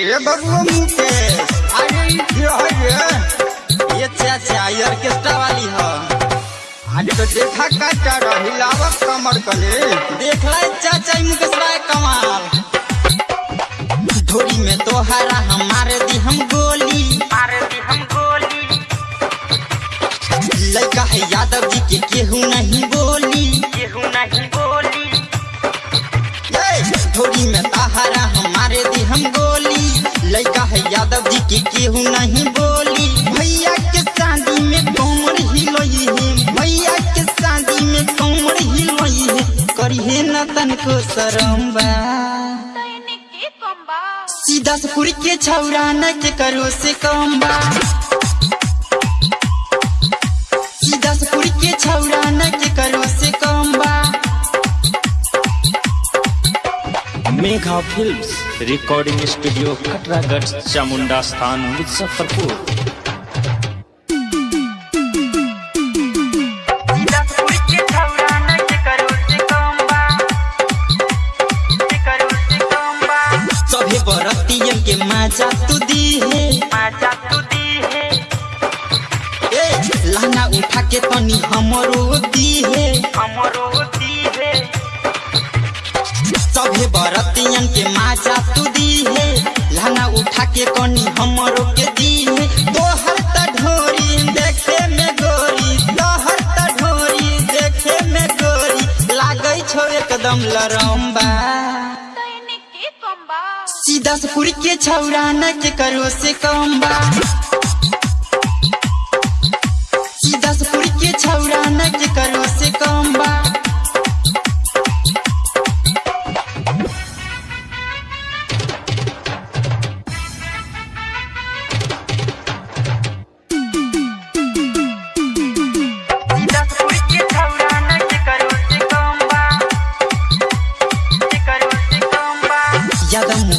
ए बबुआ मुकेश है ये ये चाचा ये ऑर्केस्ट्रा वाली है। आज तो देखा काटा रही लावक कमर कले देख ला चाचा मुकेश राय कमाल। धोरी में तोहरा हमारे दी हम गोली। मारे दी हम गोली। लड़का है यादव जी के केहू नहीं बोली। केहू नहीं के केहू नहीं बोली भैया के शादी में कमर हिलोई है? भैया के शादी में कमर हिलोई है? करिए न तनको शरम बा सीधा से के छौरा न के करो से कम बा Megha films recording studio Katragarh Chamunda स्थान मुजफ्फरपुर सभे बरतियन के मज़ा तू दी है। माजा तू दी है। ए लहंगा उठा के तनी हमरो दी है। हमरो बरतियन के मज़ा तू दी है लहंगा उठा के कनी हमरो के दी है तोहर त ढोरी देखे में गोरी तोहर त ढोरी देखे में गोरी। लागै छौ एकदम लरम्बा। कम्बा सीधा से पुरी के छौरा न के करो से कम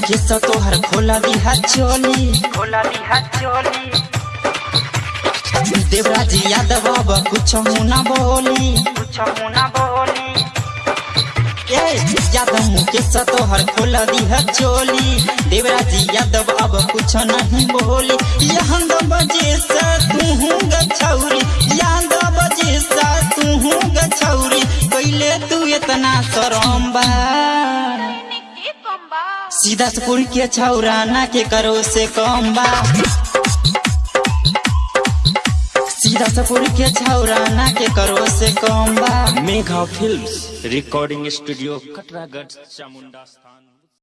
मुकेश तोहर खोला दिहा चोली। खोला दी हाथ चोली। देवराज यादव अब कुछ ना बोली। कुछ मुना बोली। ए यादव मुकेश तोहर खोला दिहा चोली। देवराज यादव अब कुछ नहीं बोली। यहाँ बजे से तू गछौरी यहाँ बजे से तू गछौरी कैले तू इतना शरम बा। सीधा सुपुर के छौरा ना के करो से कम बा? सीधा सुपुर के छौरा ना के करो से कम बा? Megha films recording studio Katragarh Chamunda स्थान।